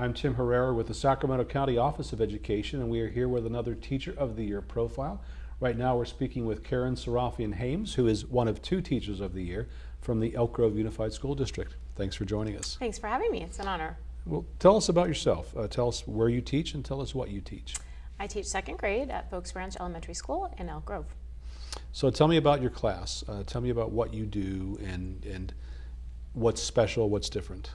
I'm Tim Herrera with the Sacramento County Office of Education, and we are here with another Teacher of the Year profile. Right now, we're speaking with Karen Serafian Hames, who is one of two Teachers of the Year from the Elk Grove Unified School District. Thanks for joining us. Thanks for having me. It's an honor. Well, tell us about yourself. Uh, tell us where you teach and tell us what you teach. I teach second grade at Foulks Ranch Elementary School in Elk Grove. So tell me about your class. Uh, tell me about what you do and, and what's special, what's different.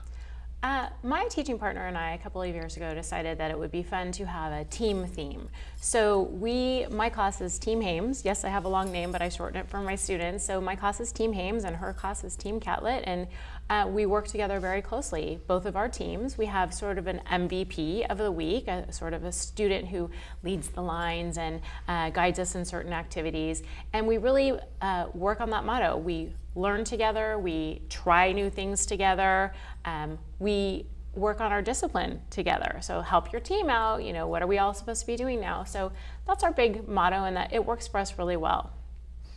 Uh, my teaching partner and I, a couple of years ago, decided that it would be fun to have a team theme. So we, my class is Team Hames. Yes, I have a long name, but I shorten it for my students. So my class is Team Hames and her class is Team Catlett. And uh, we work together very closely, both of our teams. We have sort of an MVP of the week, a sort of a student who leads the lines and uh, guides us in certain activities. And we really uh, work on that motto. We learn together, we try new things together, um, we work on our discipline together. So help your team out, you know, what are we all supposed to be doing now? So that's our big motto and that it works for us really well.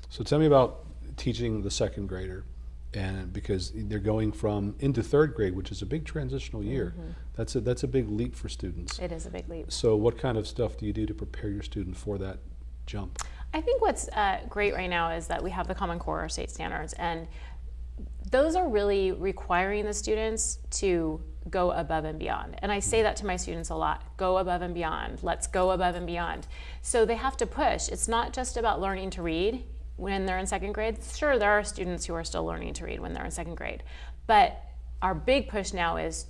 So tell me about teaching the second grader and because they're going from into third grade, which is a big transitional year. Mm -hmm. That's a that's a big leap for students. It is a big leap. So what kind of stuff do you do to prepare your student for that jump? I think what's uh, great right now is that we have the Common Core or state standards, and those are really requiring the students to go above and beyond. And I say that to my students a lot, go above and beyond, let's go above and beyond. So they have to push. It's not just about learning to read when they're in second grade. Sure, there are students who are still learning to read when they're in second grade, but our big push now is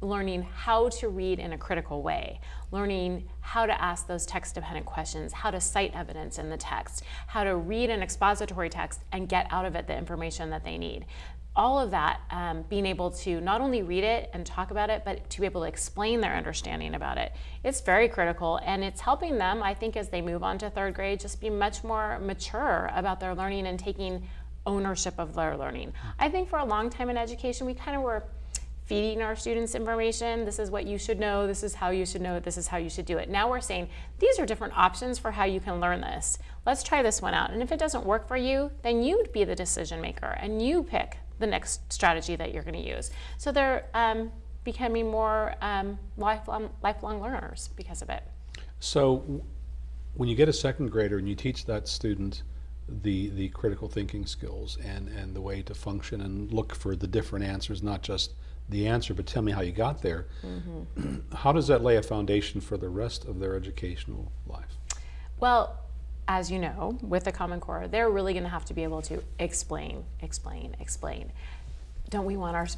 learning how to read in a critical way, learning how to ask those text-dependent questions, how to cite evidence in the text, how to read an expository text and get out of it the information that they need. All of that, um, being able to not only read it and talk about it, but to be able to explain their understanding about it. It's very critical and it's helping them, I think, as they move on to third grade, just be much more mature about their learning and taking ownership of their learning. I think for a long time in education, we kind of were feeding our students information. This is what you should know. This is how you should know it. This is how you should do it. Now we're saying these are different options for how you can learn this. Let's try this one out. And if it doesn't work for you, then you'd be the decision maker and you pick the next strategy that you're going to use. So they're um, becoming more um, lifelong, lifelong learners because of it. So when you get a second grader and you teach that student the the critical thinking skills and and the way to function and look for the different answers, not just the answer, but tell me how you got there. Mm -hmm. How does that lay a foundation for the rest of their educational life? Well, as you know, with the Common Core, they're really going to have to be able to explain, explain, explain. Don't we want our,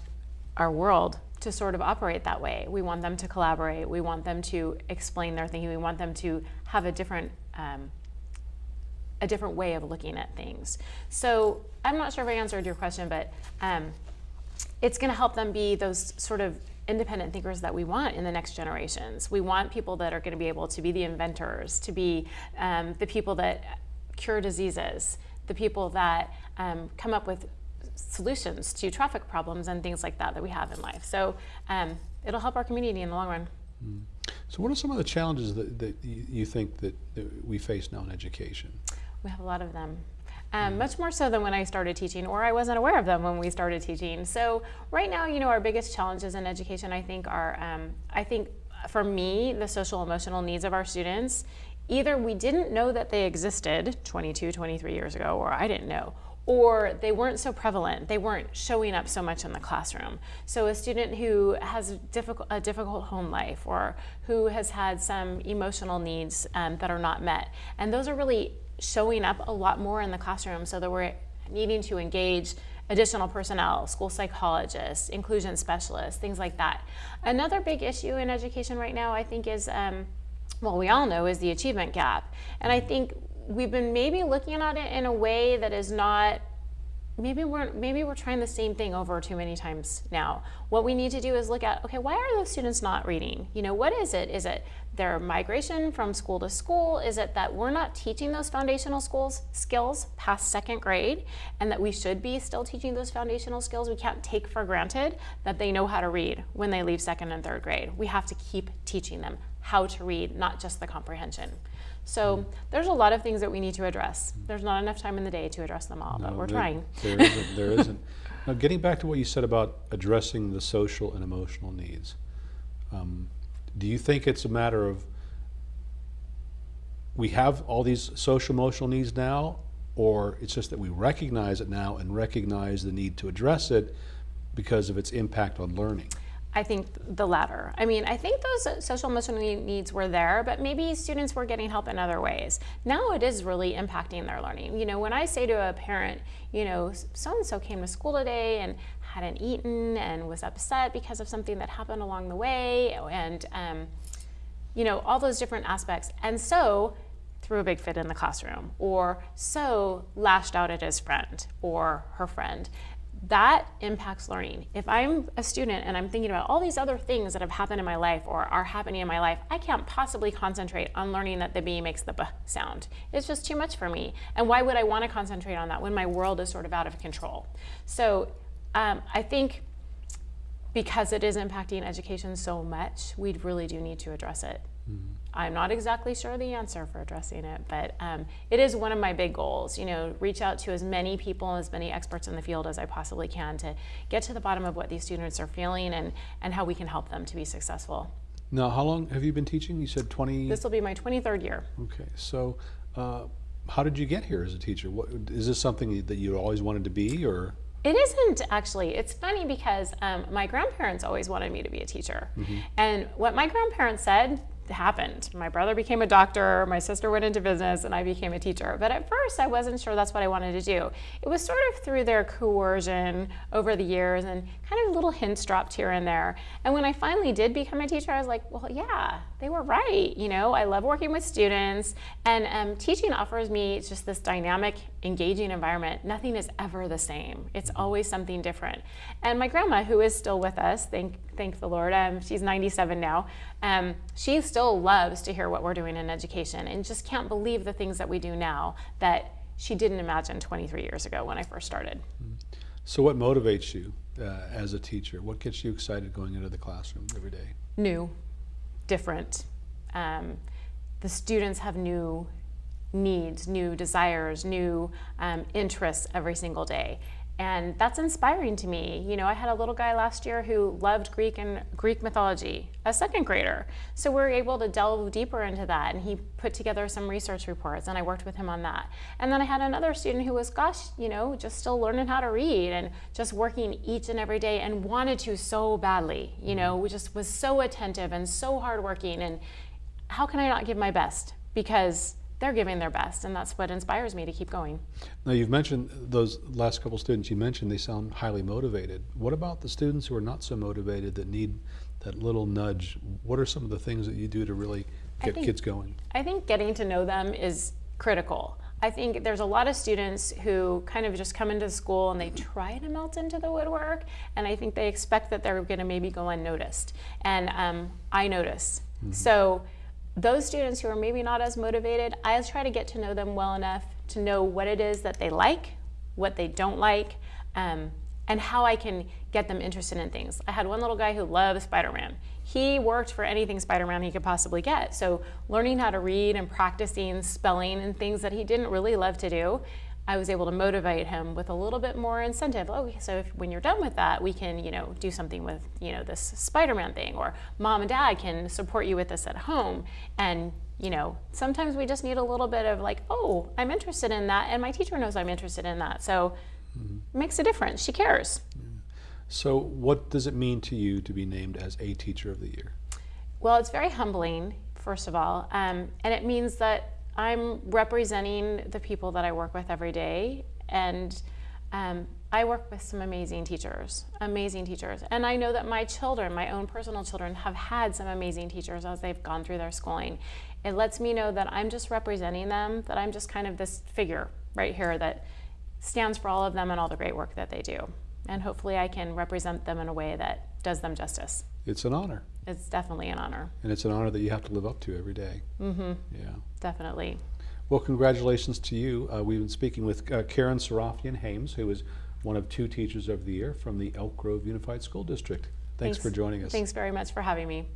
our world to sort of operate that way? We want them to collaborate. We want them to explain their thinking. We want them to have a different um, a different way of looking at things. So I'm not sure if I answered your question, but um, it's going to help them be those sort of independent thinkers that we want in the next generations. We want people that are going to be able to be the inventors, to be um, the people that cure diseases, the people that um, come up with solutions to traffic problems and things like that that we have in life. So um, it'll help our community in the long run. Mm. So what are some of the challenges that, that you think that, that we face now in education? We have a lot of them um, much more so than when I started teaching, or I wasn't aware of them when we started teaching. So right now, you know, our biggest challenges in education, I think, are, um, I think, for me, the social emotional needs of our students. Either we didn't know that they existed 22, 23 years ago, or I didn't know, or they weren't so prevalent. They weren't showing up so much in the classroom. So a student who has a difficult, a difficult home life or who has had some emotional needs um, that are not met. And those are really showing up a lot more in the classroom so that we're needing to engage additional personnel, school psychologists, inclusion specialists, things like that. Another big issue in education right now, I think, is, um, well, we all know, is the achievement gap. And I think we've been maybe looking at it in a way that is not maybe we're maybe we're trying the same thing over too many times now. What we need to do is look at okay, why are those students not reading? You know, what is it? Is it their migration from school to school? Is it that we're not teaching those foundational schools skills past second grade and that we should be still teaching those foundational skills? We can't take for granted that they know how to read when they leave second and third grade. We have to keep teaching them how to read, not just the comprehension. So there's a lot of things that we need to address. There's not enough time in the day to address them all, no, but we're there, trying. There isn't. There isn't. Now, getting back to what you said about addressing the social and emotional needs, Um, do you think it's a matter of we have all these social emotional needs now, or it's just that we recognize it now and recognize the need to address it because of its impact on learning? I think the latter. I mean, I think those social emotional needs were there, but maybe students were getting help in other ways. Now it is really impacting their learning. You know, when I say to a parent, you know, so and so came to school today and hadn't eaten and was upset because of something that happened along the way, and um, you know, all those different aspects. And so threw a big fit in the classroom, or so lashed out at his friend or her friend that impacts learning. If I'm a student and I'm thinking about all these other things that have happened in my life or are happening in my life, I can't possibly concentrate on learning that the B makes the B sound. It's just too much for me. And why would I want to concentrate on that when my world is sort of out of control? So um, I think because it is impacting education so much, we really do need to address it. Mm. I'm not exactly sure the answer for addressing it, but um, it is one of my big goals. You know, reach out to as many people, as many experts in the field as I possibly can to get to the bottom of what these students are feeling and, and how we can help them to be successful. Now, how long have you been teaching? You said 20? This will be my 23rd year. Okay, so uh, how did you get here as a teacher? What, is this something that you always wanted to be, or? It isn't actually. It's funny because um, my grandparents always wanted me to be a teacher. Mm -hmm. And what my grandparents said happened. My brother became a doctor, my sister went into business, and I became a teacher. But at first, I wasn't sure that's what I wanted to do. It was sort of through their coercion over the years and kind of little hints dropped here and there. And when I finally did become a teacher, I was like, well, yeah, they were right. You know, I love working with students, and um, teaching offers me just this dynamic, engaging environment. Nothing is ever the same. It's always something different. And my grandma, who is still with us, thank, thank the Lord, um, she's 97 now, um, she still loves to hear what we're doing in education and just can't believe the things that we do now that she didn't imagine 23 years ago when I first started. So what motivates you uh, as a teacher? What gets you excited going into the classroom every day? New, different. Um, the students have new needs, new desires, new um, interests every single day. And that's inspiring to me. You know, I had a little guy last year who loved Greek and Greek mythology, a second grader. So we were able to delve deeper into that and he put together some research reports and I worked with him on that. And then I had another student who was, gosh, you know, just still learning how to read and just working each and every day and wanted to so badly, you know, mm-hmm. just was so attentive and so hardworking and how can I not give my best? Because they're giving their best, and that's what inspires me to keep going. Now, you've mentioned those last couple students you mentioned, they sound highly motivated. What about the students who are not so motivated that need that little nudge? What are some of the things that you do to really get think, kids going? I think getting to know them is critical. I think there's a lot of students who kind of just come into school and they try to melt into the woodwork, and I think they expect that they're going to maybe go unnoticed. And um, I notice. Mm -hmm. So those students who are maybe not as motivated, I try to get to know them well enough to know what it is that they like, what they don't like, um, and how I can get them interested in things. I had one little guy who loved Spider-Man. He worked for anything Spider-Man he could possibly get. So learning how to read and practicing spelling and things that he didn't really love to do, I was able to motivate him with a little bit more incentive. Oh, so if, when you're done with that, we can, you know, do something with, you know, this Spider-Man thing, or mom and dad can support you with this at home. And, you know, sometimes we just need a little bit of like, oh, I'm interested in that, and my teacher knows I'm interested in that. So mm -hmm. it makes a difference. She cares. Yeah. So what does it mean to you to be named as a Teacher of the Year? Well, it's very humbling, first of all, um, and it means that I'm representing the people that I work with every day and um, I work with some amazing teachers, amazing teachers. And I know that my children, my own personal children, have had some amazing teachers as they've gone through their schooling. It lets me know that I'm just representing them, that I'm just kind of this figure right here that stands for all of them and all the great work that they do. And hopefully I can represent them in a way that does them justice. It's an honor. It's definitely an honor. And it's an honor that you have to live up to every day. Mm-hmm. Yeah. Definitely. Well, congratulations to you. Uh, we've been speaking with uh, Karen Serafian Hames, who is one of two Teachers of the Year from the Elk Grove Unified School District. Thanks, Thanks for joining us. Thanks very much for having me.